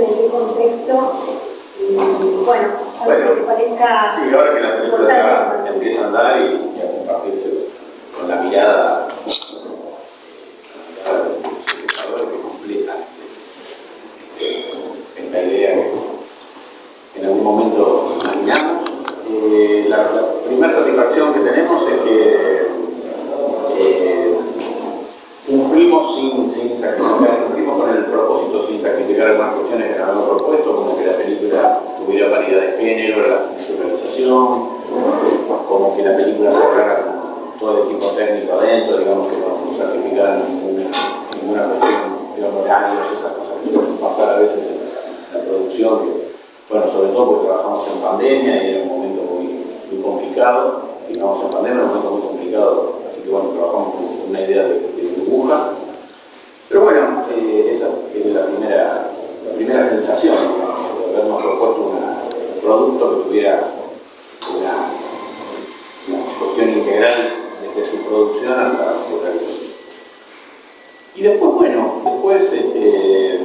en contexto. Y bueno, algo que parezca. Sí, ahora que la película ya empieza a andar y, y a compartirse con la mirada, la mirada de los espectadores que completan este, esta idea que en algún momento imaginamos. Eh, la, la primera satisfacción que tenemos es que eh, cumplimos sin, sin sacrificar, cumplimos con el propósito sin sacrificar algunas cuestiones que nos habíamos propuesto, como que la película tuviera paridad de género, la naturalización, como que la película cerrara con todo el equipo técnico adentro, digamos que no, no sacrificaran ninguna, ninguna cuestión, digamos, horarios, esas cosas que suelen pasar a veces en la producción, que, bueno, sobre todo porque trabajamos en pandemia y era un momento muy, muy complicado, digamos en pandemia era un momento muy complicado, así que bueno, trabajamos con una idea de, de burbuja. Pero bueno, eh, esa es la primera, la primera sensación, de habernos propuesto una, un producto que tuviera una, una cuestión integral desde su producción hasta su realización. Bueno, después este,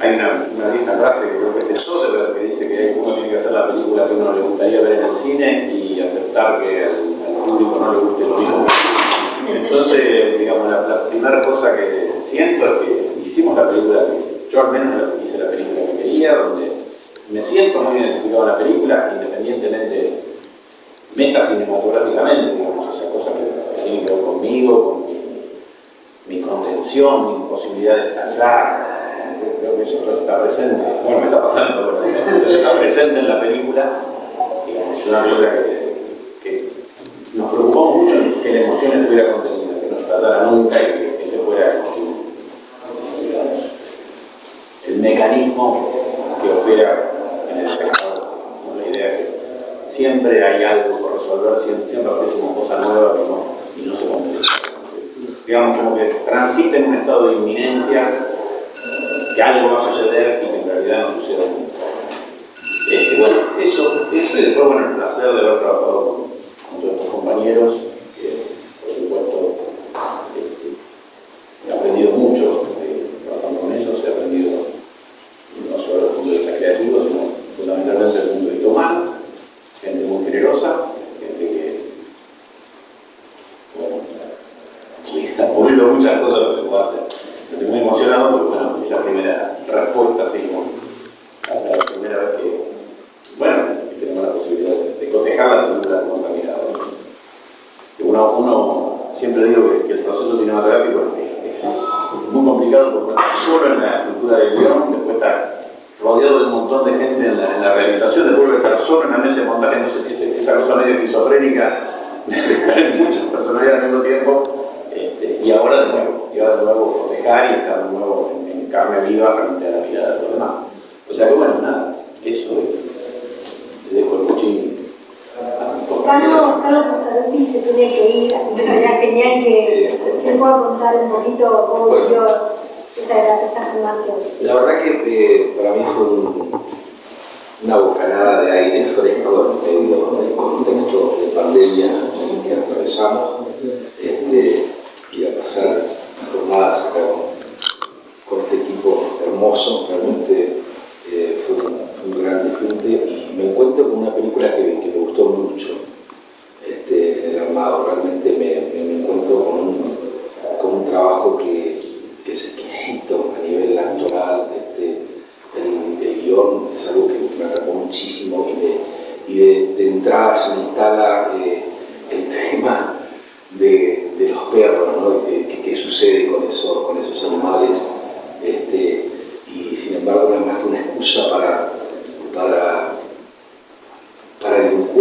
hay una, una vieja frase que creo que es de Soderbergh que dice que uno tiene que hacer la película que uno le gustaría ver en el cine y aceptar que al, público no le guste lo mismo. Entonces, digamos, la, primera cosa que siento es que hicimos la película que yo al menos hice la película que quería, donde me siento muy identificado en la película, independientemente meta cinematográficamente, digamos, o sea, cosas que tienen que ver conmigo, con mi, mi contención, mi posibilidad de estallar, creo que eso está presente, bueno, me está pasando, pero está presente en la película, digamos, es una película que, nos preocupó mucho que la emoción estuviera contenida, que no estallara nunca y que, que se fuera el mecanismo que opera en el espectador, la idea que siempre hay algo por resolver, siempre, siempre aparece una cosa nueva que no, y no se completa. Digamos, como que transita en un estado de inminencia que algo va a suceder y que en realidad no sucede nunca. Este, bueno, eso, eso y después, bueno, el placer de haber trabajado con, con estos compañeros,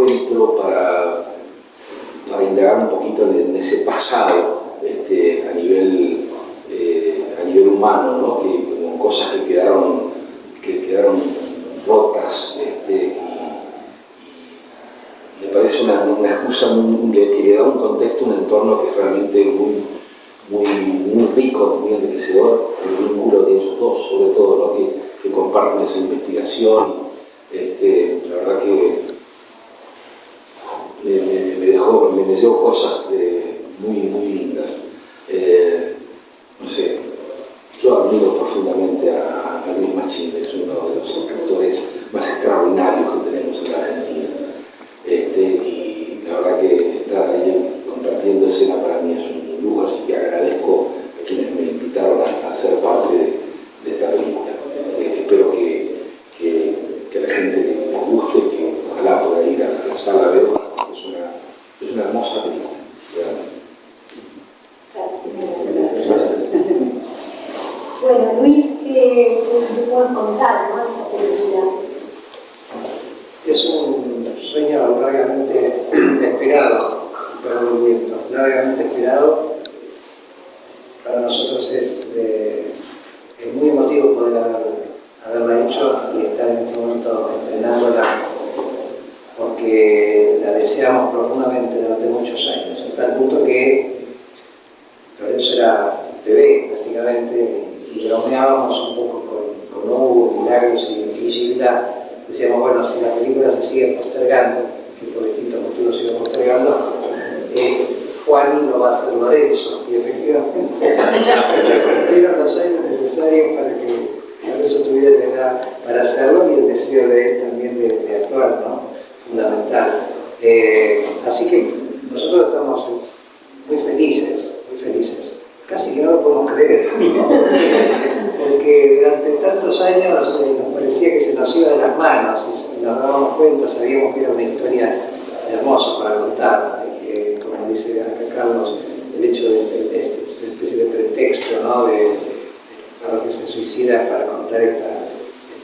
encuentro, para, para indagar un poquito en, ese pasado este, a, nivel, eh, a nivel humano, ¿no? que, como cosas que quedaron, que quedaron rotas este, me parece una, una excusa que, le da un contexto, un entorno que es realmente muy, muy, muy rico, muy enriquecedor, el vínculo de ellos dos, sobre todo, ¿no? que, que comparten esa investigación. Este, la verdad que me, me- me dejó, me, me dio cosas eh, muy, muy lindas. Eh, puedes contar, ¿no? Esta película. Es un sueño largamente esperado, perdón, viento, largamente esperado. Para nosotros es, es muy emotivo poder haberla hecho y estar en este momento entrenándola porque la deseamos profundamente durante muchos años, hasta el punto que Lorenzo era bebé prácticamente y bromeábamos un poco con, con Hugo, Milagros y, Gilda, decíamos, bueno, si la película se sigue postergando, que por distintos motivos se sigue postergando, eh, Juan lo va a hacer Lorenzo, y efectivamente se cumplieron los años necesarios para que Lorenzo tuviera la edad para hacerlo y el deseo de él también de, actuar, ¿no? Fundamental. Eh, así que nosotros estamos muy felices, muy felices. Casi que no lo podemos creer, porque durante tantos años eh, nos parecía que se nos iba de las manos y nos dábamos cuenta, sabíamos que era una historia hermosa para contar, que, como dice acá Carlos, el hecho de, de, una especie de pretexto ¿no? de, para que se suicida para contar esta,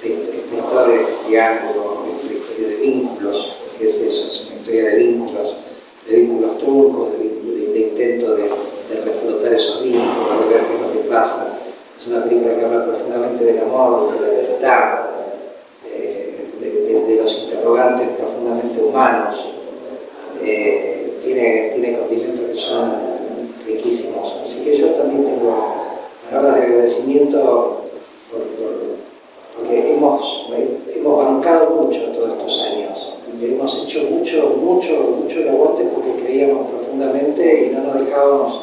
esta, historia de triángulo, esta historia de vínculos, que es eso, es una historia de vínculos, de vínculos truncos, de intento de de reflotar esos vínculos, de ver qué es lo que pasa. Es una película que habla profundamente del amor, de la libertad, de, los interrogantes profundamente humanos. Eh, tiene, tiene condiciones que son riquísimos. Así que yo también tengo palabras de agradecimiento porque hemos, hemos bancado mucho todos estos años. Hemos hecho mucho, mucho, mucho el aguante porque creíamos profundamente y no nos dejábamos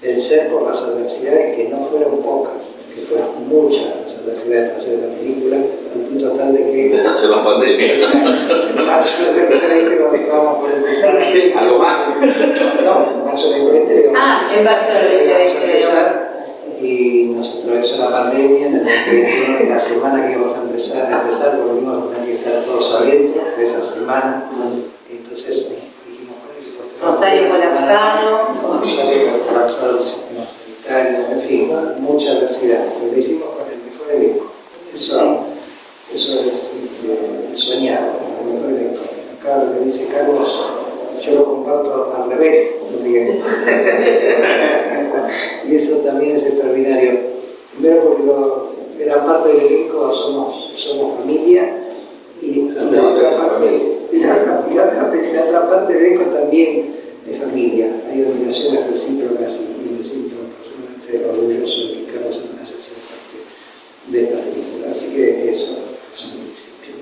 vencer por las adversidades que no fueron pocas, que fueron muchas las adversidades para hacer la película, al punto tal de que... Hacer la pandemia. marzo del 2020 cuando estábamos por empezar... ¿Algo más? No, en marzo del 2020... Ah, en marzo del 2020 y nos atravesó la pandemia en el que la semana que íbamos a empezar, a empezar volvimos a tener que estar todos adentro de esa semana. Entonces Rosario colapsado. En fin, mucha adversidad. Lo hicimos con el mejor elenco. Eso, eso es eh, soñado, el mejor elenco. Acá lo que dice Carlos, yo lo comparto al revés, y eso también es extraordinario. Primero porque lo, gran parte del elenco somos, somos familia y la otra parte y la otra, la parte del también de familia. Hay obligaciones recíprocas y me siento absolutamente orgulloso de que Carlos haya sido parte de esta película. Así que eso es un principio.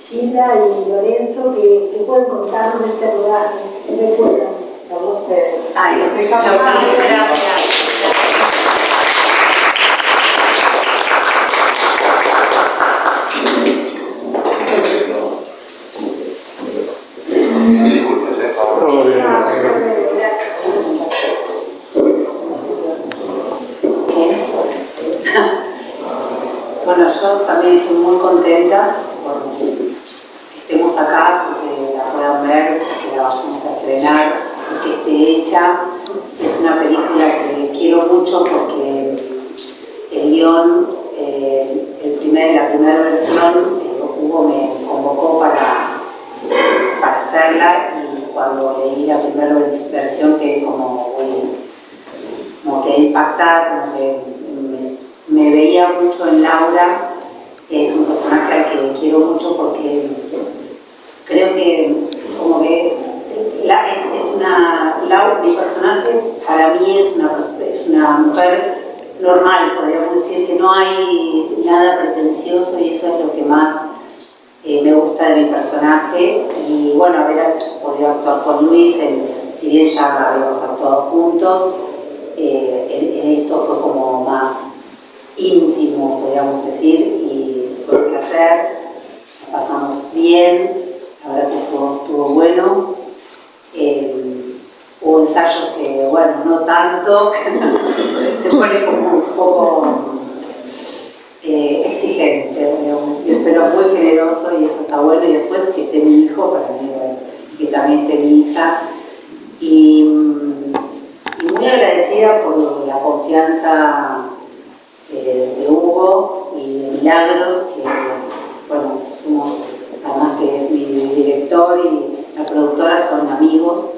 Gilda y Lorenzo, que, que pueden contarnos de este rodaje, recuerdan. Vamos a... Ay, gracias. Bueno, yo también estoy muy contenta por que estemos acá, porque la puedan ver, que la vayamos a estrenar, que esté hecha. Es una película que quiero mucho porque el guion, eh, el primer, la primera versión, eh, Hugo me convocó para, para hacerla y cuando leí la primera versión que como, como que impactar, como que me veía mucho en Laura, que es un personaje al que quiero mucho porque creo que como que es una, Laura, mi personaje para mí es una, es una mujer normal, podríamos decir que no hay nada pretencioso y eso es lo que más eh, me gusta de mi personaje. Y bueno, haber podido actuar con Luis, si bien ya habíamos actuado juntos, eh, en esto fue como más íntimo, podríamos decir, y fue un placer, la pasamos bien, la verdad que estuvo, bueno. Eh, hubo ensayos que, bueno, no tanto, se pone como un poco eh, exigente, digamos decir, pero muy generoso y eso está bueno. Y después que esté mi hijo, para mí, que también esté mi hija. Y muy agradecida por la confianza de Hugo y de mi Milagros, que bueno, somos, además que es mi director y la productora son amigos.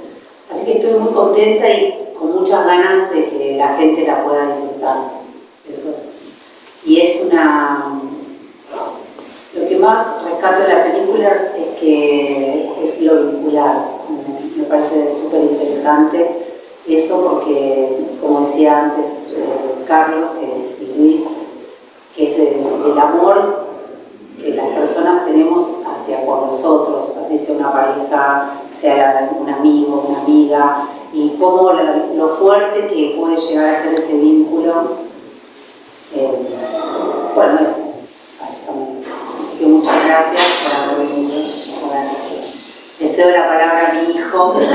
Así que estoy muy contenta y con muchas ganas de que la gente la pueda disfrutar. y es una... Lo que más rescato de la película es que es lo vincular. Me parece súper interesante eso porque, como decía antes eh, Carlos y Luis, es el, amor que las personas tenemos hacia por nosotros, así sea una pareja, sea un amigo, una amiga, y cómo lo fuerte que puede llegar a ser ese vínculo. Eh, bueno, eso, básicamente. Así que muchas gracias por haber venido. Deseo la palabra a mi hijo.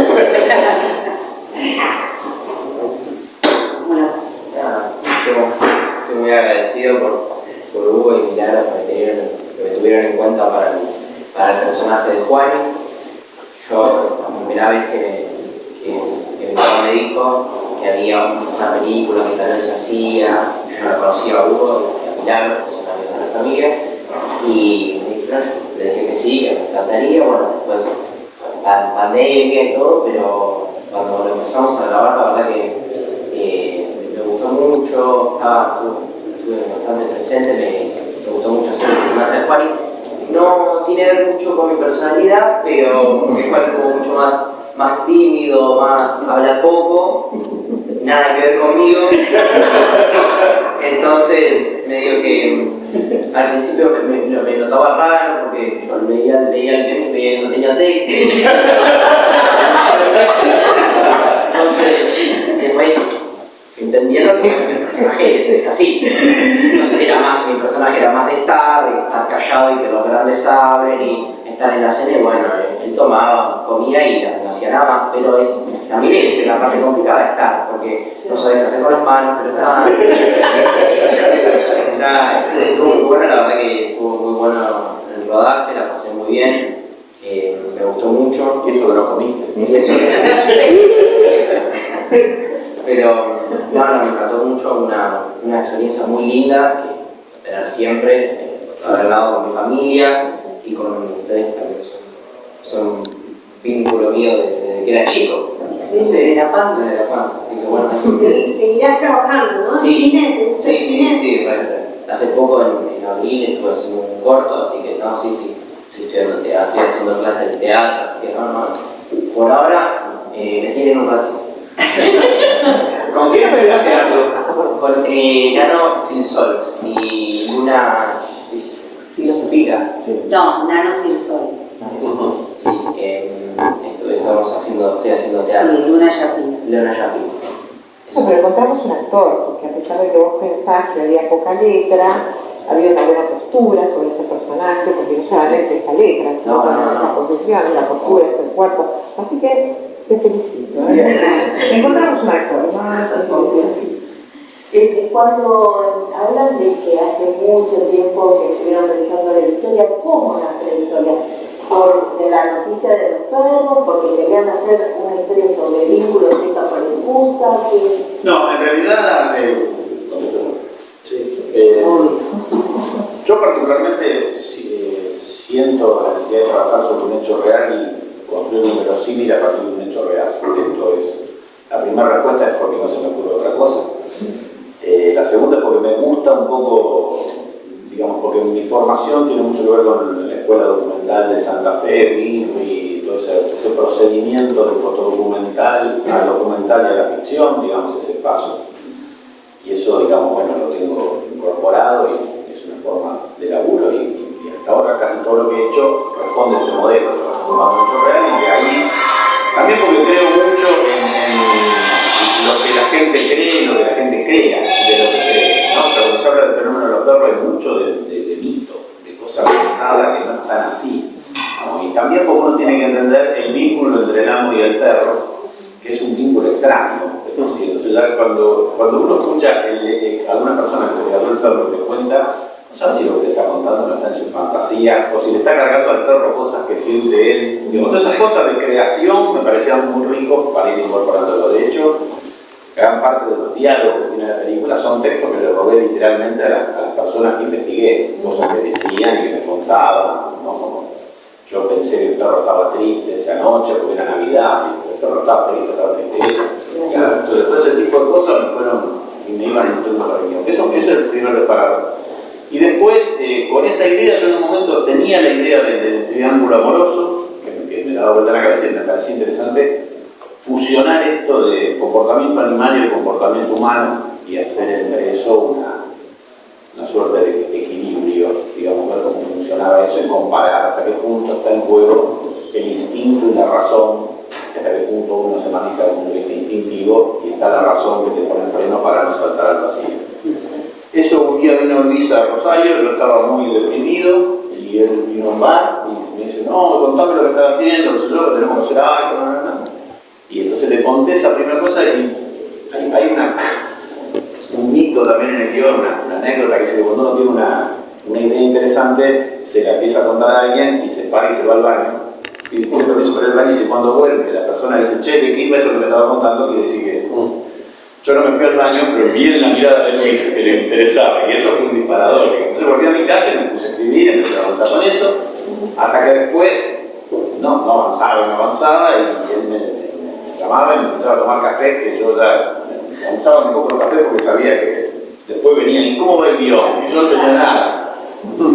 Estoy muy agradecido por, Hugo y Milagros que, me tuvieron en cuenta para el, personaje de Juan. Yo, la primera vez que, mi papá me dijo que había una película que tal vez hacía, yo no conocía a Hugo y a Milagros, que son amigos de nuestra familia, y me dijeron, yo le dije que sí, que me encantaría, bueno, después pandemia y todo, pero cuando empezamos a grabar, la verdad que me gustó mucho, estaba, estuve, bastante presente, me, gustó mucho hacer el personaje de Juani. No tiene que ver mucho con mi personalidad, pero porque Juan es como mucho más, más tímido, más habla poco, nada que ver conmigo. Entonces, medio que al principio me, me, notaba raro porque yo leía, leía el tema y no tenía texto. Entonces, después entendiendo que mi personaje es, así. Entonces era más, mi personaje era más de estar, de estar callado y que los grandes abren y estar en la cena y bueno, él tomaba, comía y no hacía nada más, pero es, también es la parte complicada de estar, porque no sabía qué hacer con las manos, pero está, estuvo muy bueno, la verdad que estuvo muy bueno el rodaje, la pasé muy bien, eh, me gustó mucho. Y eso que no comiste. Y eso Pero no, no, me encantó mucho, una, una experiencia muy linda que tener siempre, eh, haber hablado con mi familia y con ustedes también. Son, un vínculo mío desde, que era chico. Sí, desde la panza. Desde la panza, así que bueno. Seguirás trabajando, ¿no? Sí, sí, sí, sí, Hace poco en, abril estuve haciendo un corto, así que no, sí, sí, estoy estudiando teatro, estoy haciendo clases de teatro, así que no, no. Por ahora eh, me tienen un ratito. ¿Con quién me teatro? Con eh, Nano Silsols y Luna Silsopira. No, Nano Silsol. Sí, eh, estamos haciendo, estoy haciendo teatro. Sí, Luna Yapina. Luna Yapina. No, pero encontramos un actor, porque a pesar de que vos pensás que había poca letra, había una buena postura sobre ese personaje, porque no solamente esta letra, sino no, no, no. la posición, la postura, es el cuerpo. Así que te felicito. ¿eh? Encontramos una forma. Eh, cuando hablan de que hace mucho tiempo que estuvieron realizando la historia, ¿cómo nace la historia? ¿Por de la noticia de los perros? ¿Porque querían hacer una historia sobre vínculos esa por excusa? Que... No, en realidad, eh, eh, yo particularmente eh, siento la necesidad de trabajar sobre un hecho real y construir un verosímil a partir de un hecho real. Esto es, la primera respuesta es porque no se me ocurre otra cosa. Eh, la segunda es porque me gusta un poco, digamos, porque mi formación tiene mucho que ver con la Escuela Documental de Santa Fe, y todo ese, procedimiento de fotodocumental al documental y a la ficción, digamos, ese paso. Y eso, digamos, bueno, lo tengo incorporado y es una forma de laburo y, hasta ahora casi todo lo que he hecho responde a ese modelo mucho real y de ahí, también porque creo mucho en, lo que la gente cree y lo que la gente crea de lo que cree. ¿no? O sea, cuando se habla del fenómeno de los perros hay mucho de, mito, de cosas contadas que no están así. Y también porque uno tiene que entender el vínculo entre el amo y el perro, que es un vínculo extraño. Entonces, cuando, cuando uno escucha el, alguna persona que se quedó el perro que cuenta, no sabe si lo que te está contando no está en su fantasía, o si le está cargando al perro cosas que siente él. Digo, todas esas cosas de creación me parecían muy ricos para ir incorporándolo. De hecho, gran parte de los diálogos que tiene la película son textos que le robé literalmente a, las personas que investigué, cosas que decían y que me contaban, ¿no? Como yo pensé que el perro estaba triste esa noche porque era Navidad, y el perro estaba triste, estaba triste. Entonces, todo ese tipo de cosas me fueron y me iban nutriendo para el Eso, es el primer reparador. Y después, eh, con esa idea, yo en un momento tenía la idea del, triángulo amoroso, que, que me daba vuelta la cabeza y me parecía interesante fusionar esto de comportamiento animal y comportamiento humano y hacer entre eso una, una suerte de equilibrio, digamos, ver cómo funcionaba eso y comparar hasta qué punto está en juego el instinto y la razón, hasta qué punto uno se maneja desde un instintivo y está la razón que te pone el freno para no saltar al vacío. Eso un día vino Luis a Rosario, yo estaba muy deprimido y él vino a un bar y me dice, no, contame lo que estás haciendo, no sé yo, tenemos que hacer algo, no, no, no. Y entonces le conté esa primera cosa y hay, una, un mito también en el guion, una, anécdota que dice cuando uno tiene una, una, idea interesante, se la empieza a contar a alguien y se para y se va al baño. Y después lo hizo para el baño y cuando vuelve la persona dice, che, ¿qué iba eso que me estaba contando? Y decir que mm, yo no me fui al baño, pero vi en la mirada de Luis que le interesaba y eso fue un disparador. Entonces volví a mi casa y me puse a escribir, empecé a avanzar con eso, hasta que después no, no avanzaba, no avanzaba y él me, llamaba y me intentaba tomar café, que yo ya un poco el café porque sabía que después venía, ¿y cómo va el guion? Y yo no tenía nada.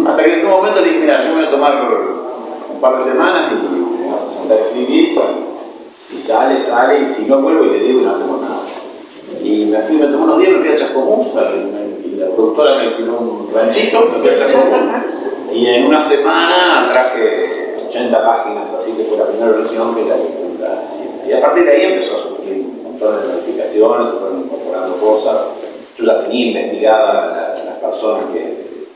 Hasta que en un momento le dije, mira, yo me voy a tomar un par de semanas y me voy a presentar a escribir, si, sale, sale, y si no vuelvo y te digo, no hacemos nada. Y me fui, me tomé unos días, me fui a Chascomús, y la productora me tiró un ranchito, me fui a Chascomús, y en una semana traje 80 páginas, así que fue la primera versión que la y a partir de ahí empezó a sufrir un montón de modificaciones, se fueron incorporando cosas. Yo ya tenía investigada las personas que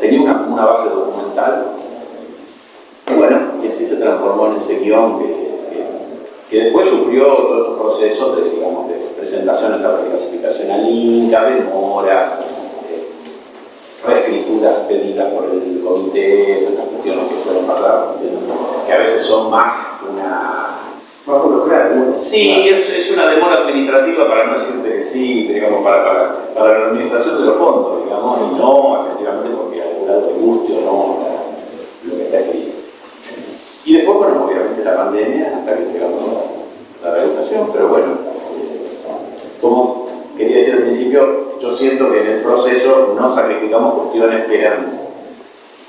tenía una, base documental. Y bueno, y así se transformó en ese guion que, después sufrió todos estos procesos de, digamos, de presentaciones a la clasificación al Inca, demoras, reescrituras pedidas por el comité, estas cuestiones que suelen pasar, que a veces son más una Sí, es, una demora administrativa para no decirte que sí, digamos, para, para, la administración de los fondos, digamos, y no, efectivamente, porque algún lado le guste o no lo que está escrito. Y después, bueno, obviamente la pandemia, hasta que llegamos a la realización, pero bueno, como quería decir al principio, yo siento que en el proceso no sacrificamos cuestiones que eran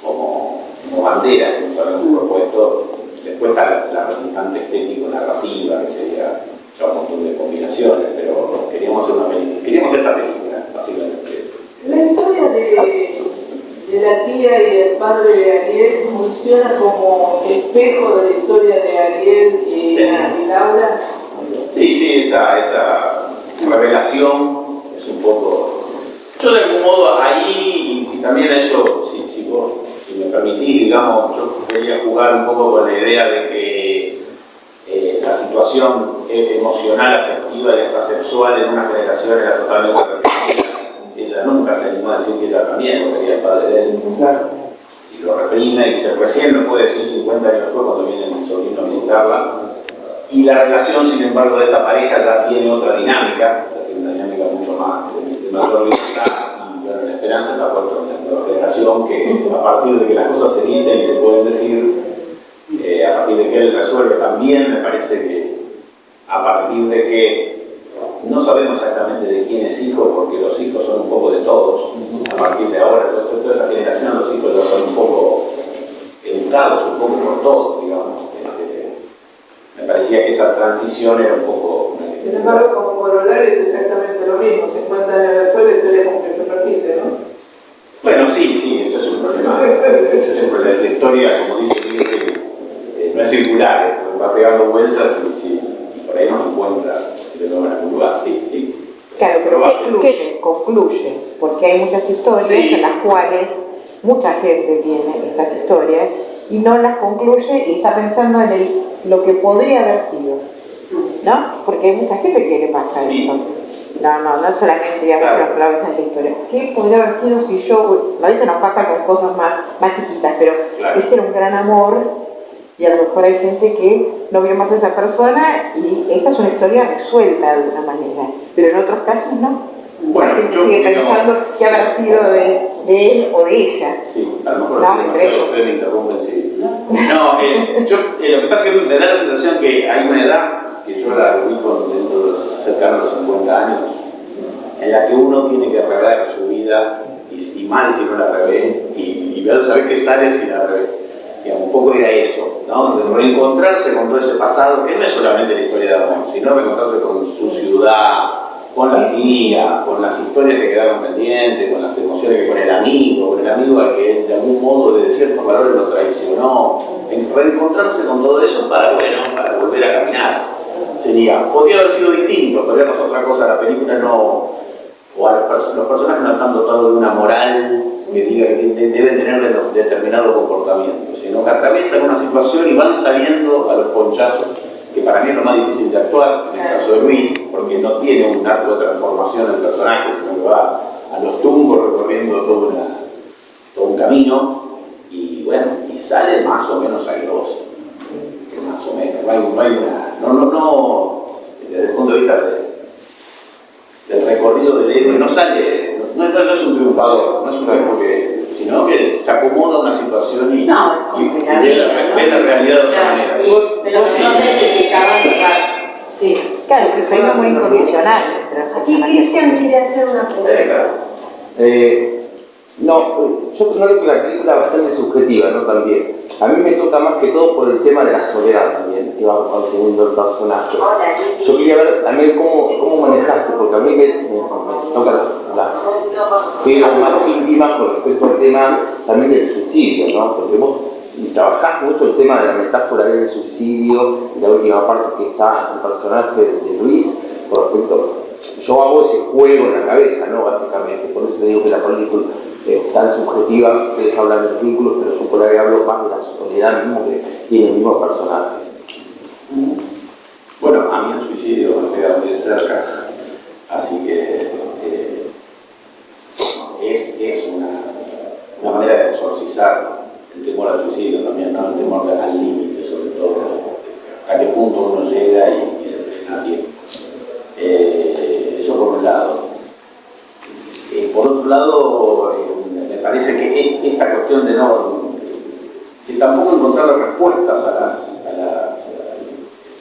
como, como banderas que nos habíamos propuesto Después está la, resultante estético-narrativa, que sería un montón de combinaciones, pero queríamos hacer una película, queríamos esta película, básicamente. La historia de, de, la tía y el padre de Ariel funciona como espejo de la historia de Ariel y, Laura. Sí, sí, esa, esa revelación es un poco... Yo de algún modo ahí, y, también eso, si, si vos me permitís, digamos, yo quería jugar un poco con la idea de que eh, la situación emocional, afectiva y hasta sexual en una generación era totalmente reprimida. Ella nunca se animó a decir que ella también, era el padre de él. Y lo reprime y se recién lo puede decir 50 años después cuando viene el sobrino a visitarla. Y la relación, sin embargo, de esta pareja ya tiene otra dinámica, ya tiene una dinámica mucho más de, mayor libertad la esperanza está puesta en la generación que a partir de que las cosas se dicen y se pueden decir, eh, a partir de que él resuelve también, me parece que a partir de que no sabemos exactamente de quién es hijo, porque los hijos son un poco de todos, a partir de ahora, toda esa generación, los hijos ya son un poco educados, un poco por todos, digamos. Este, me parecía que esa transición era un poco... Sin embargo, como corolario es exactamente lo mismo, 50 años después la historia como que se repite, ¿no? Bueno, sí, sí, eso es un problema. Eso es un problema. La historia, como dice Miguel, eh, no es circular, es, va pegando vueltas y, por ahí no encuentra de sí, sí. Claro, pero concluye, concluye, porque hay muchas historias en las cuales mucha gente tiene estas historias y no las concluye y está pensando en lo que podría haber sido. ¿no? Porque hay mucha gente que le pasa esto. No, no, no solamente digamos claro. las palabras en la historia. ¿Qué podría haber sido si yo, a veces nos pasa con cosas más, más chiquitas, pero este era un gran amor y a lo mejor hay gente que no vio más a esa persona y esta es una historia resuelta de alguna manera, pero en otros casos no. Bueno, La gente yo sigue pensando que habrá sido de, de él o de ella. Sí, a lo mejor No, no, ustedes me interrumpen, sí. No, eh, yo, eh, lo que pasa es que me da la sensación que hay una edad, que yo la ubico dentro de los cercanos a los 50 años, en la que uno tiene que rever su vida, y, y mal si no la revé, y, y ver, saber qué sale si la revé. Un poco era eso, ¿no? Reencontrarse con todo ese pasado, que no es solamente la historia de amor, sino reencontrarse con su ciudad, con la tía, con las historias que quedaron pendientes, con las emociones que con el amigo, con el amigo al que de algún modo de ciertos valores lo traicionó, en reencontrarse con todo eso para, bueno, para volver a caminar. Sería, podría haber sido distinto, podría pasar otra cosa, la película no, o a los, los personajes no están dotados de una moral que diga que de- deben tener de- determinado comportamiento, sino que atraviesan una situación y van saliendo a los ponchazos, que para mí es lo más difícil de actuar, en el caso de Luis, porque no tiene un arco de transformación del personaje, sino que va a los tumbos recorriendo todo un camino, y bueno, y sale más o menos airoso, más o menos, no hay, no hay una, no, no, no, desde el punto de vista de, del recorrido del héroe, no sale, no, no- no es un triunfador, no es un triunfador que, sino que se acomoda a una situación y, No, y- la ve, vida, la, ¿no? ve la realidad de otra Claro, manera. y- pero no necesitaban. Sí. Claro, que soy muy incondicional. Aquí. Cristian quiere hacer una Sí, pregunta. claro. Eh, no, yo creo que la película es bastante subjetiva, ¿no? También. A mí me toca más que todo por el tema de la soledad también, que va, teniendo el personaje. Yo quería ver también cómo, cómo manejaste, porque a mí me, me- me toca las, las más íntimas con respecto al tema también del suicidio, ¿no? Porque vos trabajás mucho el tema de la metáfora del suicidio, y la última parte que está el personaje de, de Luis, con respecto yo hago ese juego en la cabeza, ¿no? Básicamente, por eso te digo que la película tan subjetiva, ustedes hablan de los vínculos, pero yo por ahí hablo más de la soledad mismo que tiene el mismo personaje. Bueno, a mí el suicidio me pega muy de cerca, así que eh, es, es una, una manera de exorcizar el temor al suicidio también, ¿no? el temor al límite sobre todo, hasta qué punto uno llega y, y se frena a tiempo. Eh, eso por un lado. Eh, por otro lado, cuestión de no, de tampoco encontrar respuestas a las, a las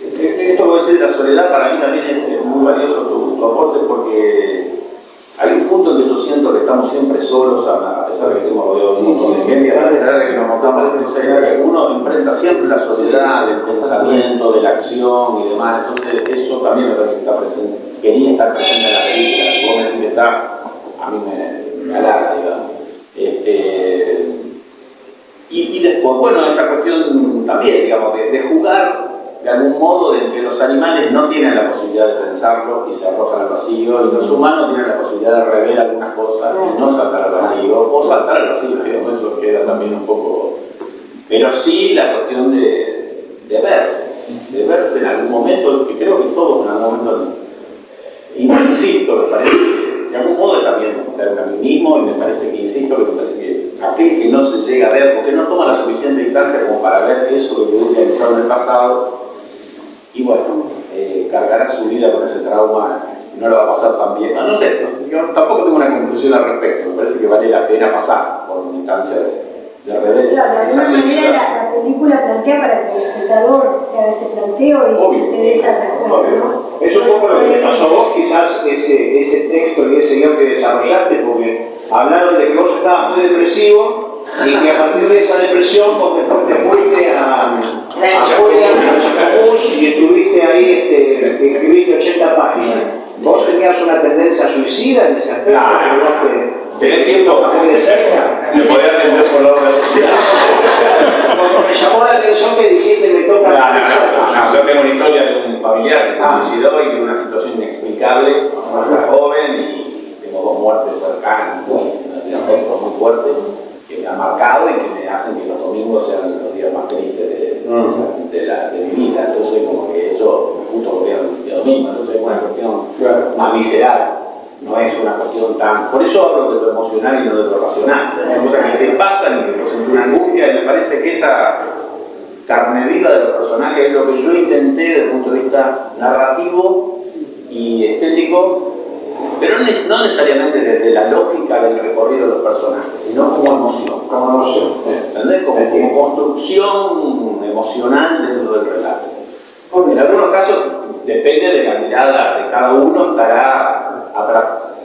eh, Esto que decir de la soledad para mí también es, es muy valioso tu, tu aporte porque hay un punto en que yo siento que estamos siempre solos a, pesar de que estemos rodeados montón de gente, a pesar de que nos montamos en que uno enfrenta siempre la soledad del pensamiento, de la acción y demás, entonces eso también me parece que está presente, quería estar presente en la película, si vos me decís que está, a mí me, me alarga, digamos. Este, y, después, bueno, esta cuestión también, digamos, de, de jugar de algún modo en que los animales no tienen la posibilidad de pensarlo y se arrojan al vacío, y los humanos tienen la posibilidad de rever algunas cosas y no saltar al vacío, o saltar al vacío, después eso queda también un poco... Pero sí la cuestión de, de verse, de verse en algún momento, que creo que todos en algún momento, no insisto, me parece que de algún modo también a mí mismo, y me parece que, insisto, que me parece que aquel que no se llega a ver, porque no toma la suficiente distancia como para ver eso que quedó realizado en el pasado, y bueno, eh, cargará su vida con ese trauma y no lo va a pasar tan bien. No, sé, yo tampoco tengo una conclusión al respecto, me parece que vale la pena pasar por una instancia de, rever Claro, de alguna manera la, la película plantea para que el espectador se haga ese planteo y Obvio. se dé esa. ¿no? Es un poco lo que te pasó a vos, quizás ese, ese texto y ese guion que desarrollaste, porque hablaron de que vos estabas muy depresivo y que a partir de esa depresión vos después te fuiste a, afuera, a Chacabús y estuviste ahí, este, escribiste 80 páginas. ¿Vos tenías una tendencia suicida en ese aspecto? Claro. Tenés tiempo muy de cerca? de poder atender por la obra social. Cuando me llamó la atención que dijiste me toca... No, no, no, no, yo tengo una historia de un familiar que se suicidó y tiene una situación inexplicable, era joven y tengo dos muertes cercanas, muy, de afecto muy fuerte, que me han marcado y que me hacen que los domingos sean los días más tristes de, de, la- de mi vida. Entonces, como que eso, justo era un día domingo, entonces es una cuestión más visceral. No es una cuestión tan... Por eso hablo de lo emocional y no de lo racional. Son cosas que te pasan y que producen una angustia y me parece que esa carne viva de los personajes, es lo que yo intenté desde el punto de vista narrativo y estético, pero no necesariamente desde la lógica del recorrido de los personajes, sino como emoción. Como emoción. ¿Entendés? Como, como construcción emocional dentro del relato. En algunos casos, depende de la mirada de cada uno, estará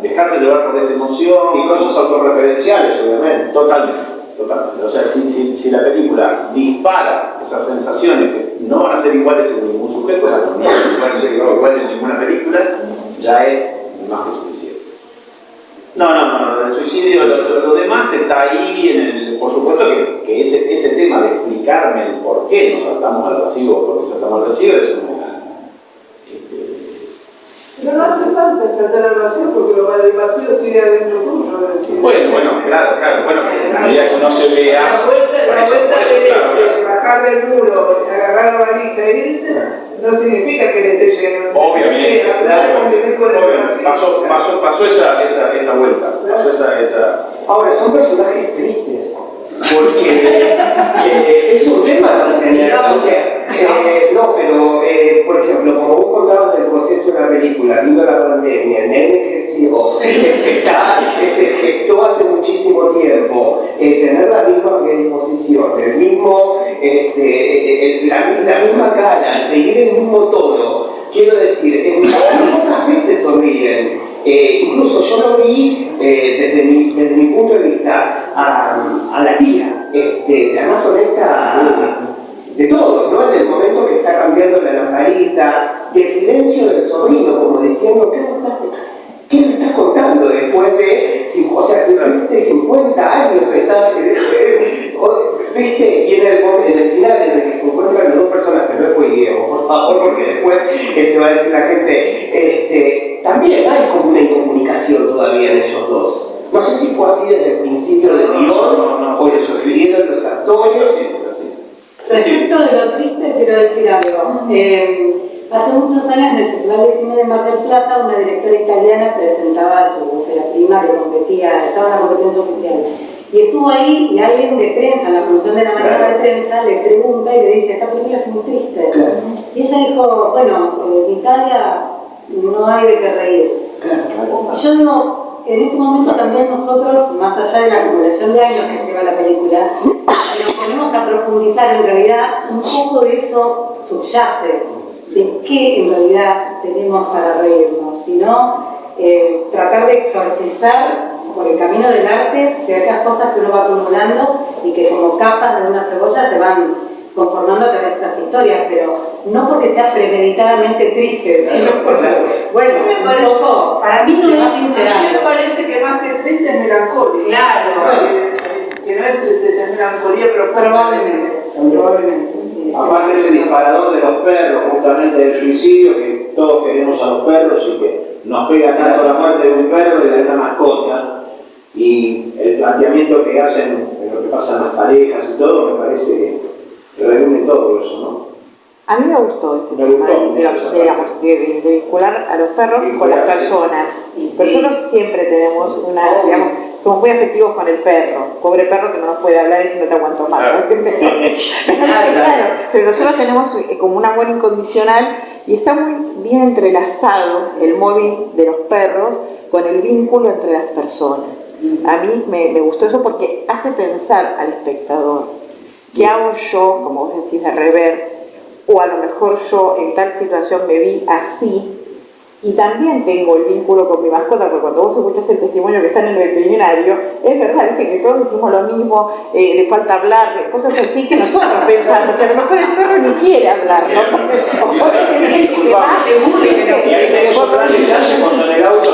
dejarse llevar por esa emoción. Y cosas autorreferenciales, obviamente. Totalmente. Totalmente. O sea, si, si, si, la película dispara esas sensaciones que no van a ser iguales en ningún sujeto, no van a ser iguales en ninguna película, ya es más que suficiente. No, no, no, el suicidio, lo, demás está ahí, en el, por supuesto que, que, ese, ese tema de explicarme el por qué nos saltamos al vacío o por qué saltamos al vacío es una... No hace falta saltar al vacío porque lo, el vacío sigue adentro tuyo. Decir. Bueno, bueno, claro, claro, bueno, a medida que uno se vea... La vuelta, la vuelta de, bajar del muro, agarrar la valija e irse no significa que le esté lleno. Obviamente. Pasó, pasó, pasó esa, esa, esa vuelta. Pasó esa, esa... Ahora, son personajes tristes. Porque eh, es un tema también. O sea, eh, no, pero, eh, por ejemplo, como vos contabas del proceso de la película, viendo la pandemia, el nene creció, se gestó hace muchísimo tiempo, tener la misma predisposición, el mismo, este, la, la, misma cara, seguir el mismo tono. Quiero decir, en pocas veces sonríen. incluso yo lo vi desde, mi, desde mi punto de vista a, a la tía, este, la más honesta de todo, ¿no? En el momento que está cambiando la lamparita, y el silencio del sobrino, como diciendo, ¿qué me estás, qué me estás contando después de, o sea, de 50 años que estás, ¿viste? Y en el, en el final en el que se encuentran las dos personas, que no es Diego, por favor, porque después este, va a decir la gente, este, también hay como una incomunicación todavía en ellos dos. No sé si fue así desde el principio del guion, o lo sugirieron los actores. Respecto de lo triste, quiero decir algo. Eh, hace muchos años en el Festival de Cine de Mar del Plata, una directora italiana presentaba su prima que competía, estaba en la competencia oficial. Y estuvo ahí y alguien de prensa, en la función de la mañana de prensa, le pregunta y le dice, esta película es muy triste. Y ella dijo, bueno, en Italia no hay de qué reír. Yo digo, en este momento también nosotros, más allá de la acumulación de años que lleva la película, nos ponemos a profundizar en realidad, un poco de eso subyace, de qué en realidad tenemos para reírnos, sino eh, tratar de exorcizar por el camino del arte ciertas cosas que uno va acumulando y que como capas de una cebolla se van conformando a través de estas historias, pero no porque sea premeditadamente triste, sino porque, bueno, me parece, para mí no es A mí me parece que más que triste es melancolía. Claro. Que, no es tristeza, es melancolía, pero probablemente. probablemente. Aparte ese disparador de los perros, justamente del suicidio, que todos queremos a los perros y que nos pega tanto la muerte de un perro y de una mascota, y el planteamiento que hacen en lo que pasan las parejas y todo, me parece que reúne todo eso, ¿no? A mí me gustó ese tema, de, vincular a los perros con las personas. Personas siempre tenemos una, digamos, somos muy afectivos con el perro. Pobre perro que no nos puede hablar y si no te aguanto más. Claro. pero nosotros tenemos eh, como un amor incondicional y está muy bien entrelazado el móvil de los perros con el vínculo entre las personas. A mí me gustó eso porque hace pensar al espectador ¿Qué hago yo, como vos decís, de rever? O a lo mejor yo en tal situación me vi así. Y también tengo el vínculo con mi mascota, porque cuando vos escuchás el testimonio que está en el veterinario, es verdad, que todos decimos lo mismo, eh, le falta hablar, cosas así que nosotros pensamos, que a lo mejor el perro ni quiere hablar, ¿no? Seguro que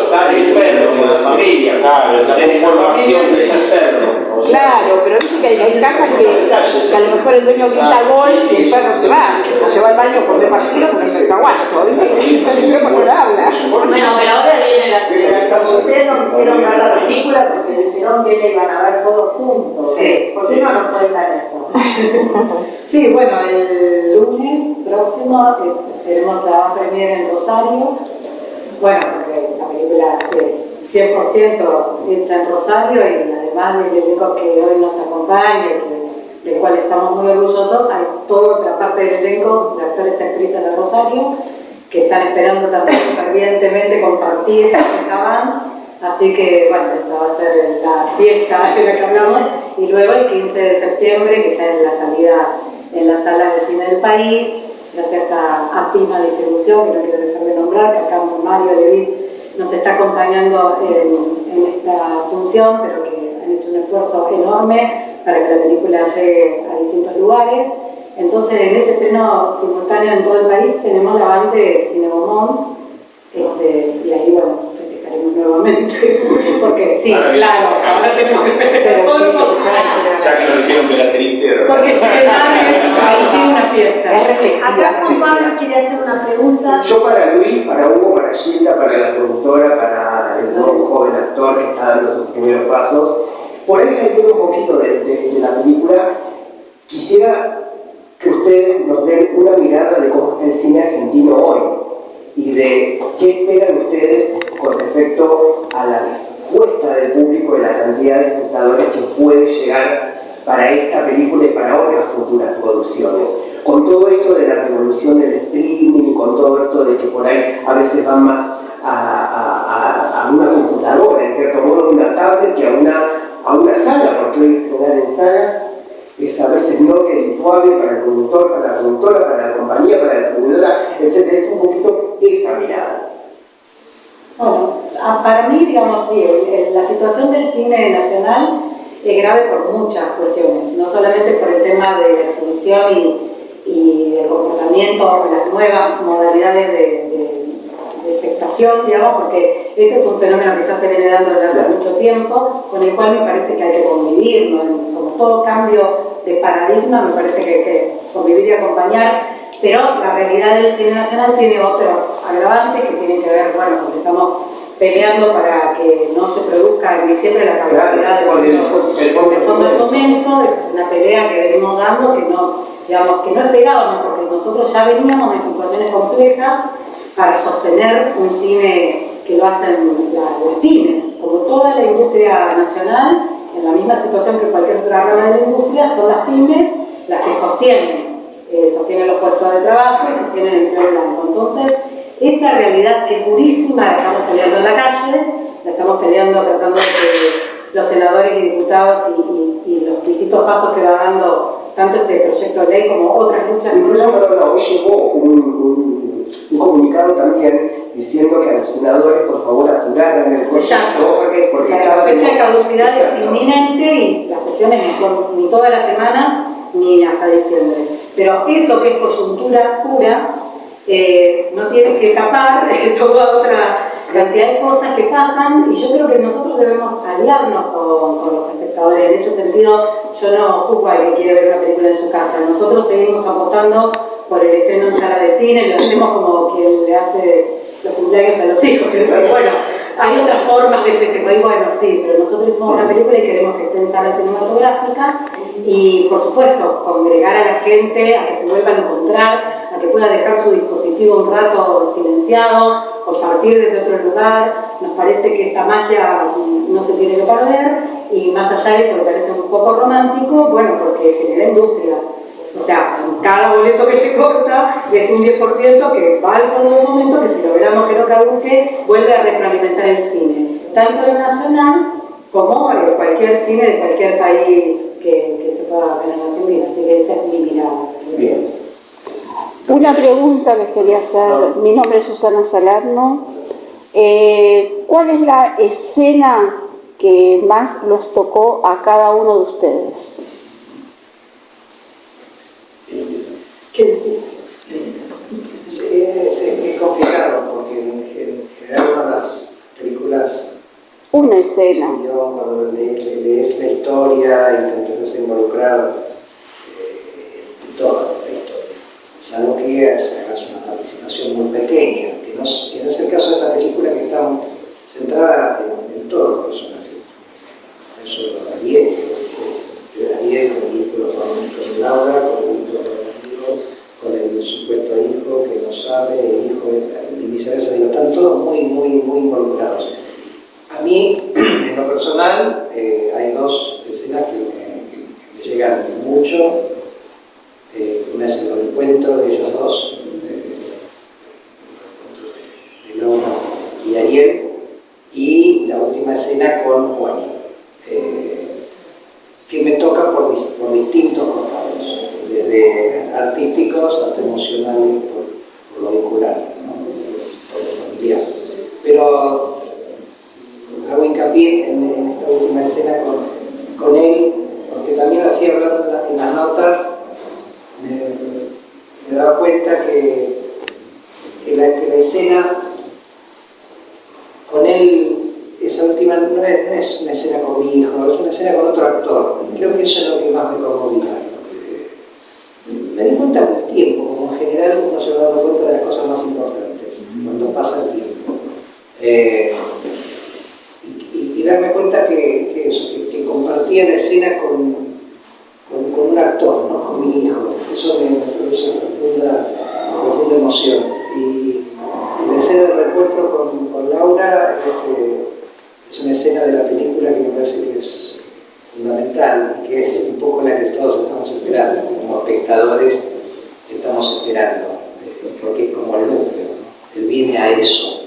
está el perro, con la familia, claro, la información del perro. Claro, pero dice que hay casas que, a lo mejor el dueño grita gol y el perro se va, o se va al baño con de pastillo porque se aguanto, ¿viste? Porque no habla. Bueno, pero ahora viene la celebración. Ustedes no quisieron ver la película porque dijeron que le iban a ver todos juntos. Sí. ¿Por qué no nos cuentan eso? sí, bueno, el lunes próximo eh, tenemos la premier en Rosario. Bueno, porque la película es 100% hecha en Rosario y además del elenco que hoy nos acompaña, del cual estamos muy orgullosos, hay toda otra parte del elenco de actores y actrices de Rosario, que están esperando también fervientemente compartir esta van. Así que, bueno, esa va a ser la fiesta de la que hablamos. Y luego el 15 de septiembre, que ya es la salida en las salas de cine del país, gracias a Pima Distribución, que no quiero dejar de nombrar, que acá Mario Levit nos está acompañando en, esta función, pero que han hecho un esfuerzo enorme para que la película llegue a distintos lugares. Entonces, en ese estreno simultáneo en todo el país tenemos la banda de Cine Beaumont, este, y ahí, bueno, nuevamente, porque sí, claro, ahora tenemos que el Ya que lo dijeron que la triste. Porque es una fiesta. Acá Juan Pablo quiere hacer una pregunta. Yo para Luis, para Hugo, para Gilda, para la productora, para el nuevo joven actor que está dando sus primeros pasos, por ahí saliendo un poquito de, de, de la película, quisiera que ustedes nos den una mirada de cómo está el cine argentino hoy y de qué esperan ustedes con respecto a la respuesta del público y la cantidad de espectadores que puede llegar para esta película y para otras futuras producciones. Con todo esto de la revolución del streaming y con todo esto de que por ahí a veces van más a, una computadora, en cierto modo, una tablet que a una, a una sala, porque hoy estrenar en salas es a veces no redituable para el productor, para la productora, para la compañía, para la distribuidora, etc. Es un poquito esa mirada. Bueno, para mí, digamos, sí, la situación del cine nacional es grave por muchas cuestiones, no solamente por el tema de la exhibición y, y del comportamiento, las nuevas modalidades de, de, de, expectación, digamos, porque ese es un fenómeno que ya se viene dando desde hace mucho tiempo, con el cual me parece que hay que convivir, ¿no? como todo cambio de paradigma, me parece que hay que convivir y acompañar, pero la realidad del cine nacional tiene otros agravantes que tienen que ver, bueno, porque estamos peleando para que no se produzca en diciembre la capacidad claro, del fondo de fomento, esa es una pelea que venimos dando, que no, digamos, que no esperábamos, porque nosotros ya veníamos de situaciones complejas para sostener un cine que lo hacen las pymes, como toda la industria nacional, en la misma situación que cualquier otra rama de la industria, son las pymes las que sostienen, eh, sostienen los puestos de trabajo y sostienen el empleo blanco. Entonces, esa realidad que es durísima la estamos peleando en la calle, la estamos peleando tratando de que los senadores y diputados y, y, y los distintos pasos que va dando tanto este proyecto de ley como otras luchas. Incluso, perdón, hoy llegó un, un, un, comunicado también diciendo que a los senadores por favor apuraran el proyecto. Exacto, porque, porque la fecha de caducidad es inminente y las sesiones no son ni todas las semanas ni hasta diciembre. Pero eso que es coyuntura pura, eh, no tiene que tapar toda otra cantidad de cosas que pasan y yo creo que nosotros debemos aliarnos con, con, los espectadores. En ese sentido, yo no juzgo al que quiere ver una película en su casa. Nosotros seguimos apostando por el estreno en sala de cine, lo hacemos como quien le hace los cumpleaños a los hijos, que decir, bueno, hay otras formas de festejar, y bueno, sí, pero nosotros hicimos una película y queremos que esté en sala cinematográfica y, por supuesto, congregar a la gente a que se vuelva a encontrar, a que pueda dejar su dispositivo un rato silenciado, compartir desde otro lugar. Nos parece que esta magia no se tiene que perder y más allá de eso me parece un poco romántico, bueno, porque genera industria. O sea, cada boleto que se corta es un 10% que va al fondo del momento que si logramos que no caduque, vuelve a retroalimentar el cine. Tanto el nacional como cualquier cine de cualquier país que, que se pueda ver en Argentina. Así que esa es mi mirada. Bien. Una pregunta les quería hacer. Mi nombre es Susana Salerno. Eh, ¿Cuál es la escena que más los tocó a cada uno de ustedes? Qué. Sí, es, es, complicado porque en general las películas. Una escena. Yo, cuando lees le, le la historia y te empiezas a involucrar eh, en toda la historia, salvo que hagas una participación muy pequeña, que no, que no es el caso de esta película que está centrada en, en todos los personajes. Eso lo Ariel, Ariel con el vínculo con, con Laura, con el vínculo con con el supuesto hijo que no sabe, el hijo y viceversa, digo, están todos muy, muy, muy involucrados. A mí, en lo personal, eh, hay dos escenas que que me llegan mucho. Eh, una y la última escena con Juan, eh, que me toca por, por distintos costados, desde artísticos hasta emocionales, por, lo vincular, por lo familiar. Pero hago hincapié en, esta última escena con, con él, porque también así hablando en las notas, me, me daba cuenta que, que, la, que la escena con él, esa última no es, una escena con mi hijo, es una escena con otro actor. Creo que eso es lo que más me conmovía. Me di cuenta con el tiempo, como en general uno se va dando cuenta de las cosas más importantes, cuando pasa el tiempo. Eh, y, darme cuenta que, que, eso, que, compartía la escena con, con, un actor, ¿no? con mi hijo. Eso me, produce profunda, profunda emoción. Y, la escena del reencuentro con, con Laura es, eh, es, una escena de la película que me parece que es fundamental y que es un poco la que todos estamos esperando, como espectadores estamos esperando, eh, porque es como el núcleo, él viene a eso,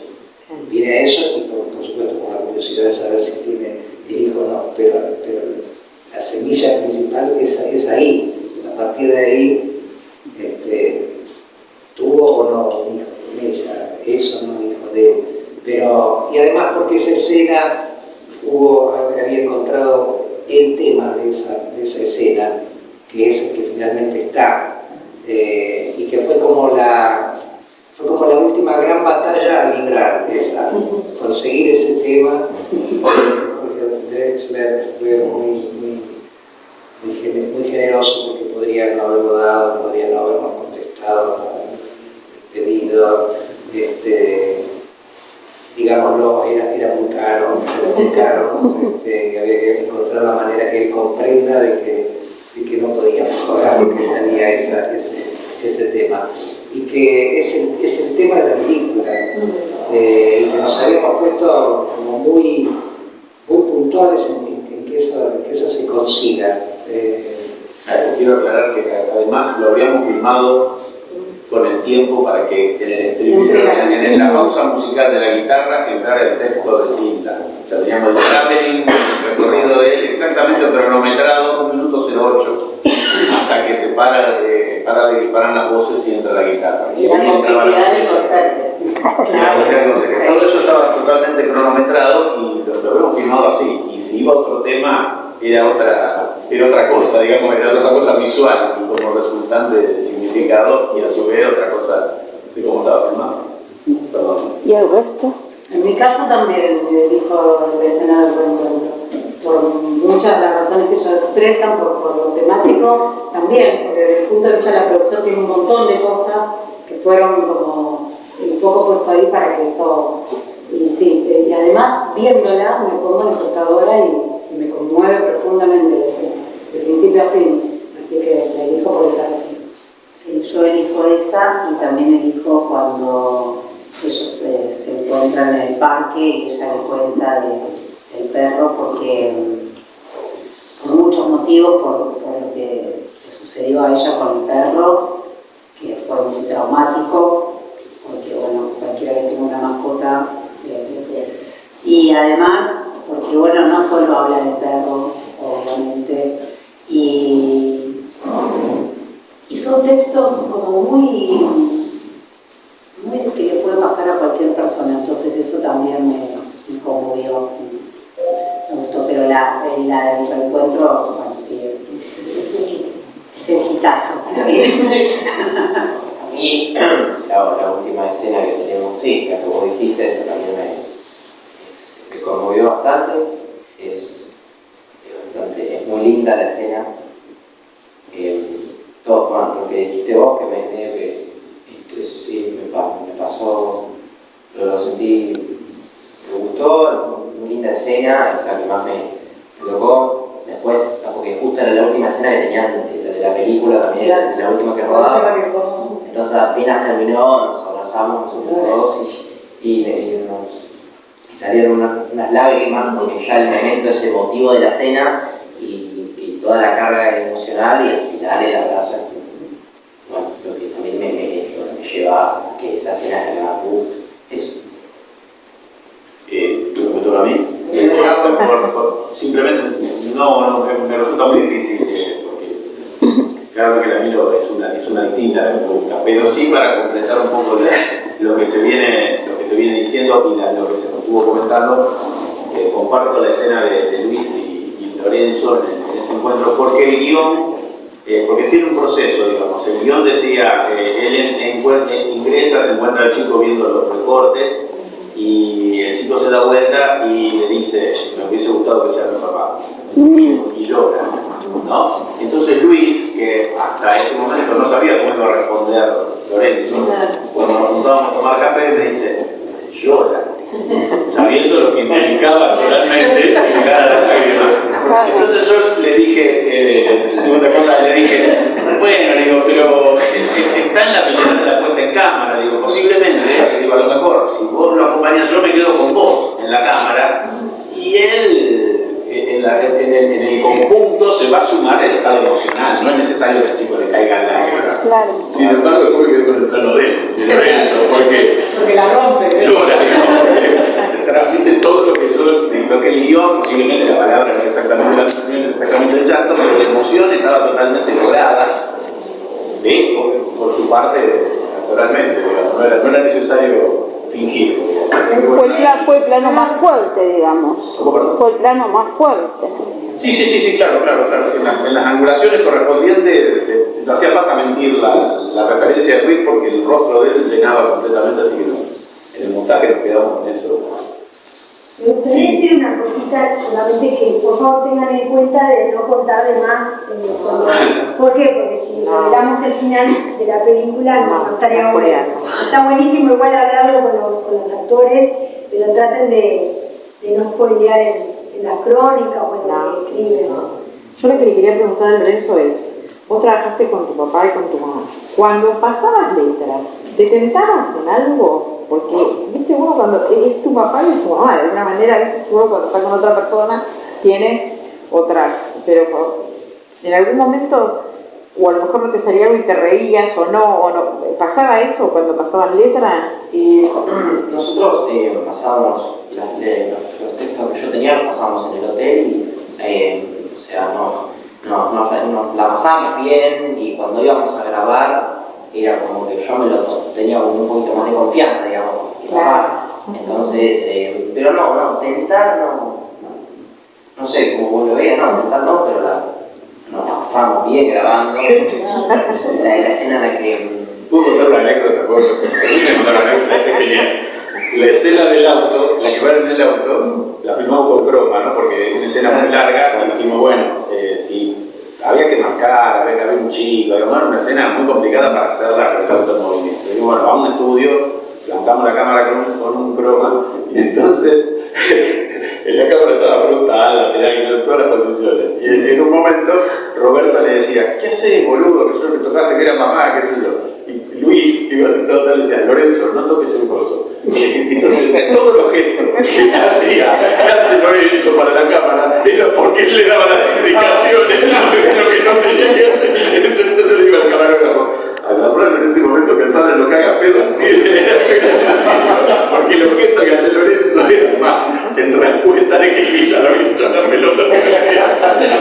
viene a eso y por, supuesto con la curiosidad de saber si tiene pero, pero la semilla principal es, es ahí, a partir de ahí este, tuvo o no un hijo con ella, eso no hijo de él. Pero, y además porque esa escena hubo, había encontrado el tema de esa, de esa escena, que es el que finalmente está, eh, y que fue como la fue como la última gran batalla a librar, esa, conseguir ese tema. Fue muy, muy, muy, generoso porque podría no haberlo dado, podría no habernos contestado pedido, este, digámoslo, era, era, muy caro, era muy caro, este, había que encontrar la manera que él comprenda de que, de que no podía mejorar porque salía esa, ese, ese tema. Y que es el, es el tema de la película, eh, y que nos habíamos puesto como muy, muy puntuales en, en que, eso, se consiga. Eh, quiero aclarar que además lo habíamos filmado con el tiempo para que en el estribillo, en, la pausa musical de la guitarra, entrara el texto de cinta. O sea, teníamos el traveling, el recorrido de él, exactamente cronometrado, 1 minuto 08, hasta que se para, eh, para de, paran las voces y entra la guitarra. Y, la complicidad. Todo eso estaba totalmente cronometrado y lo, lo habíamos filmado así. Y si iba otro tema, era otra, era otra cosa, digamos, era otra cosa visual y como resultante de significado y a su vez otra cosa de cómo estaba filmado. Perdón. ¿Y el resto? En mi caso también dijo la escena del. Por muchas de las razones que ellos expresan, por, por, lo temático, también, porque desde el punto de vista de la producción tiene un montón de cosas que fueron como un poco puesto ahí para que eso... Y sí, y además viéndola me pongo en espectadora y y me conmueve profundamente de principio a fin. Así que la elijo por esa razón. Sí, yo elijo esa y también elijo cuando ellos se, encuentran en el parque y ella le cuenta del perro porque por muchos motivos, por, lo que, sucedió a ella con el perro, que fue muy traumático, porque bueno, cualquiera que tenga una mascota, y además porque bueno, no solo habla del perro, obviamente, y, y son textos como muy, muy que le puede pasar a cualquier persona, entonces eso también me conmovió, me gustó, pero la, la del reencuentro, bueno, sí, es, es el hitazo. A mí, la, última escena que tenemos, sí, que como dijiste, eso también me, conmovió bastante. Es, bastante, es muy linda la escena. Eh, todo lo que dijiste vos, que me, que esto, sí, me, me, pasó, lo sentí, me gustó, linda escena, es la que más me, tocó. Después, porque justo era la última escena que tenían de, la película también, la última que rodaba. Entonces apenas terminó, nos abrazamos nosotros dos y, y nos salieron unas, lágrimas porque ya el momento es emotivo de la cena y, toda la carga emocional y al final el abrazo bueno, lo que también me, me, lleva a que esa cena es la más eso. Eh, me toca a mí. Simplemente no, me, resulta muy difícil eh, porque claro que la miro es una, es una distinta de pero sí para completar un poco lo que se viene, lo que se viene diciendo y lo que se estuvo comentando, comparto la escena de, Luis y, Lorenzo en, ese encuentro porque el guion eh, porque tiene un proceso, digamos. El guion decía, eh, él ingresa, se encuentra el chico viendo los recortes y el chico se da vuelta y le dice, me hubiese gustado que sea mi papá. Y llora, ¿no? Entonces Luis, que hasta ese momento no sabía cómo iba a responder Lorenzo, cuando nos juntábamos a tomar café me dice, llora, sabiendo lo que implicaba cada lágrima. Entonces yo le dije, eh, segunda cámara, le dije, bueno, digo, pero eh, eh, está en la película en cámara, digo, posiblemente, le digo, a lo mejor, si vos lo acompañas, yo me quedo con vos en la cámara y él eh, en, la- en el, en el conjunto se va a sumar el estado emocional, no es necesario que el chico le caiga lágrimas. Claro. Sin embargo, después me quedé con el plano de él, de Lorenzo, porque Porque la rompe. llora, ¿no? transmite todo lo que yo, lo que el guion, posiblemente la palabra no es exactamente la misma, no es exactamente el llanto, pero la emoción estaba totalmente lograda de, por, por su parte, naturalmente, digamos, no era, no era necesario fingir. Fue fue el plano más fuerte, digamos. ¿Cómo, perdón? Fue el plano más fuerte. Sí, sí, sí, sí, claro, claro, claro. En, las- en las angulaciones correspondientes se- no hacía falta mentir la, la referencia de Luis porque el rostro de él llenaba completamente, así que no, en el montaje nos quedamos con eso. Me gustaría decir una cosita, solamente que por favor tengan en cuenta de no contar de más. eh, cuando- ¿Por qué? Porque si revelamos el final de la película no, no estaría bueno. Está buenísimo igual hablarlo con los, con los actores, pero traten de, de no spoilear en, en las crónicas o en lo que escriben. ¿no? Yo lo que le quería preguntar a Lorenzo es, vos trabajaste con tu papá y con tu mamá. Cuando pasabas letras, ¿te tentabas en algo? Porque, viste, uno cuando es tu papá y tu mamá, de alguna manera a veces uno cuando está con otra persona tiene otras, pero en algún momento, o a lo mejor no te salía algo y te reías o no, o no, ¿pasaba eso cuando pasaban letras? Y nosotros eh, pasábamos los, textos que yo tenía, los pasábamos en el hotel y, eh, o sea, no- no- la pasábamos bien y cuando íbamos a grabar era como que yo me lo tenía como un poquito más de confianza, digamos, con mi papá. Entonces, eh, pero no, no, tentar no, no, no sé cómo vos lo veas, no, tentar no, pero la, nos la pasamos bien grabando. La, la escena en la que ¿Puedo contar una anécdota? ¿Puedo contar una anécdota? Este es genial. La escena del auto, la que va en el auto, la filmamos con croma, ¿no? Porque es una escena muy larga y dijimos, bueno, eh, si había que marcar, había que haber un chico, era una escena muy complicada para hacerla con en movimiento. Y bueno, vamos a un estudio, plantamos la cámara con un, croma y entonces en la cámara estaba frontal, lateral, en todas las posiciones. Y en, un momento Roberto le decía, ¿qué haces, boludo? Que yo me tocaste que era mamá, qué sé yo. Y Luis, que iba sentado atrás, le decía, Lorenzo, no toques el coso. Entonces, los gestos que hacía, que hace Lorenzo para la cámara, era porque él le daba las indicaciones de lo que no tenía que hacer. Entonces le digo al camarógrafo, en este momento que el padre lo pedo. Era graciosísimo, porque los gestos que hace Lorenzo eran más en respuesta de que Luis ya lo había echado la pelota.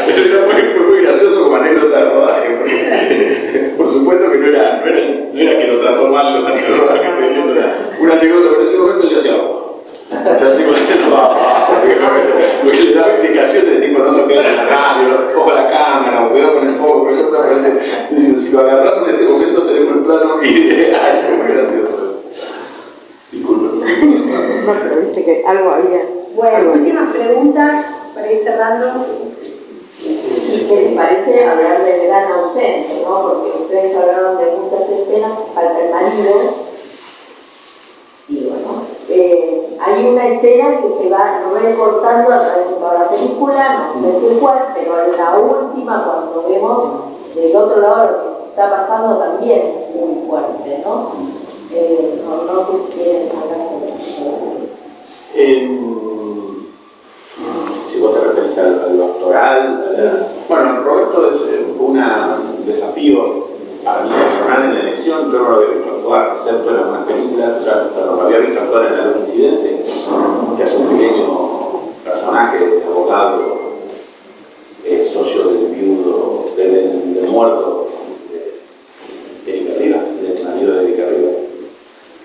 Pero era muy, muy gracioso como anécdota de rodaje. por supuesto que no era, no era, no era que lo trató mal durante el rodaje, era una anécdota, pero en ese momento le hacía. O sea, así como diciendo, "Ah", porque le daba indicaciones de tipo, no toques la radio, ojo a la cámara, o cuidado con el foco, cosas. Diciendo, si lo agarramos en este momento tenemos el plano ideal, muy gracioso. Disculpen. No, pero viste que algo había. Bueno, algo había. últimas preguntas para ir cerrando. Y que me parece hablar del gran ausente, ¿no? Porque ustedes hablaron de muchas escenas, falta el marido. Y bueno, eh, hay una escena que se va recortando a través de toda la película, no sé si es cuál, pero en la última, cuando vemos del otro lado lo que está pasando, también es muy fuerte, ¿no? Eh, no, no sé si quieren hablar sobre eso. Si vos te referís al, al doctoral, a la- bueno, Roberto es, eh, fue un desafío para mí personal en la elección, yo no lo actuar, excepto en algunas películas, o sea, lo había visto actuar en algún incidente, que hace un pequeño personaje, abogado, eh, socio del viudo, del, del muerto, de Erika Rivas, del marido de Erika Rivas.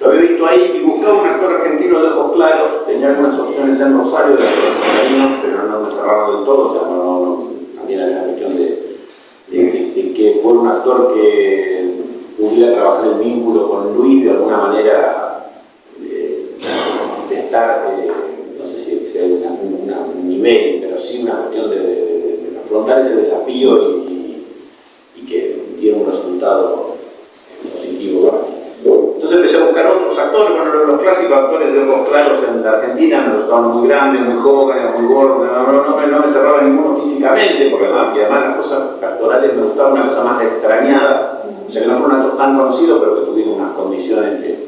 Lo había visto ahí y buscaba un actor argentino de ojos claros, tenía algunas opciones en Rosario, de actores pero no me cerraron del todo, o sea, no, no, no también era una cuestión de, de, de que fuera un actor que pudiera trabajar el vínculo con Luis de alguna manera, de, de estar, eh, no sé si, hay una, un nivel, pero sí una cuestión de, afrontar ese desafío y, que diera un resultado positivo. Entonces empecé a buscar otros actores, bueno, los clásicos actores de ojos claros en la Argentina me resultaban muy grandes, muy jóvenes, muy gordos, no, no, no, no me cerraba ninguno físicamente, porque además, además las cosas actorales me gustaba una cosa más extrañada, o sea que no fue un actor tan conocido, pero que tuviera unas condiciones de...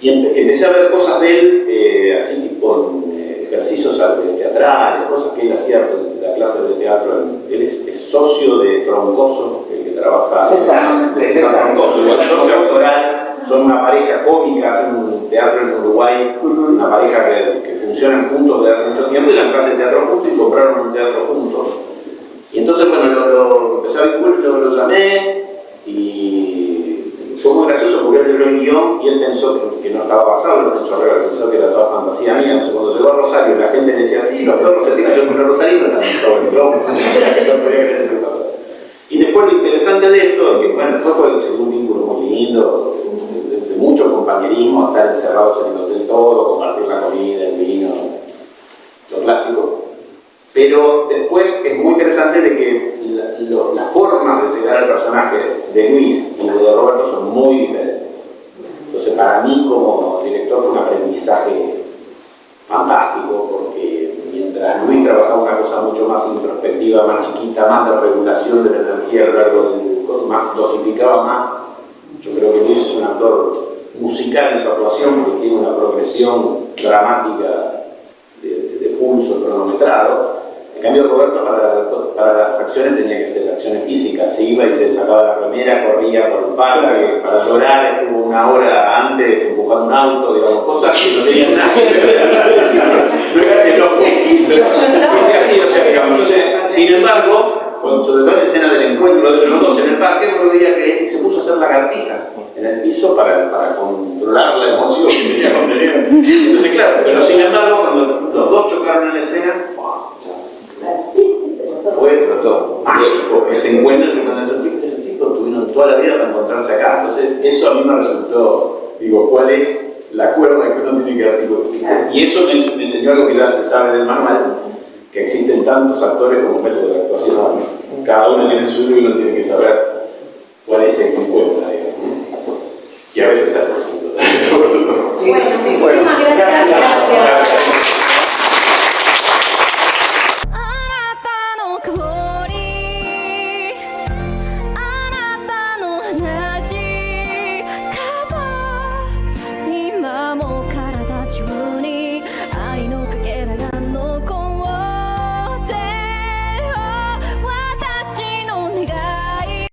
Y empecé a ver cosas de él, eh, así tipo en ejercicios teatrales, cosas que él hacía en la clase de teatro, él es, es socio de Troncoso, el que trabaja... César, de César Troncoso, el socio autoral. Son una pareja cómica, hacen un teatro en Uruguay, una pareja que, que funcionan juntos desde hace mucho tiempo y la clase de teatro juntos y compraron un teatro juntos. Y entonces, bueno, lo, lo empecé a vincular, lo, lo, llamé y fue muy gracioso porque él leyó el guion y él pensó que, no estaba basado en los hechos reales, pensó que era toda fantasía mía. Entonces, cuando llegó a Rosario la gente decía, sí, los se tiran, yo fui no están todo el globo. no podía creer que pasó. Y después lo interesante de esto, que bueno, después fue un vínculo muy lindo, de, mucho compañerismo, estar encerrados en el hotel todo, compartir la comida, el vino, lo clásico. Pero después es muy interesante de que las formas de llegar al personaje de Luis y de Roberto son muy diferentes. Entonces para mí como director fue un aprendizaje fantástico porque mientras Luis trabajaba una cosa mucho más introspectiva, más chiquita, más de regulación de la energía a lo largo del más dosificaba más, yo creo que Luis es un actor musical en su actuación porque tiene una progresión dramática de pulso cronometrado. En cambio, Roberto para, para, las acciones tenía que ser acciones físicas. Se iba y se sacaba la remera, corría por el parque, para llorar estuvo una hora antes empujando un auto, digamos, cosas que no tenían nada No era que no fue así, o sea, digamos. Sin embargo, cuando, sobre todo en la escena del encuentro de ellos dos en el parque, uno veía que se puso a hacer lagartijas en el piso para, para controlar la emoción que tenía que contener. Entonces, claro, pero sin embargo, cuando los dos chocaron en la escena, fue todo mágico ese encuentro entre esos tipos, esos tipos tuvieron toda la vida para encontrarse acá. Entonces, eso a mí me resultó, digo, ¿cuál es la cuerda que uno tiene que articular? Y eso me, me enseñó algo que ya se sabe del manual, que existen tantos actores como métodos de actuación. Cada uno tiene su y uno tiene que saber cuál es el que encuentra, digamos. Y a veces es el Bueno, muchísimas gracias. gracias.